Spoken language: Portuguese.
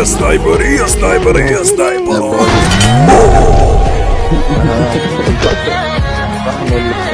e sniper, ia sniper, ia sniper. Ah,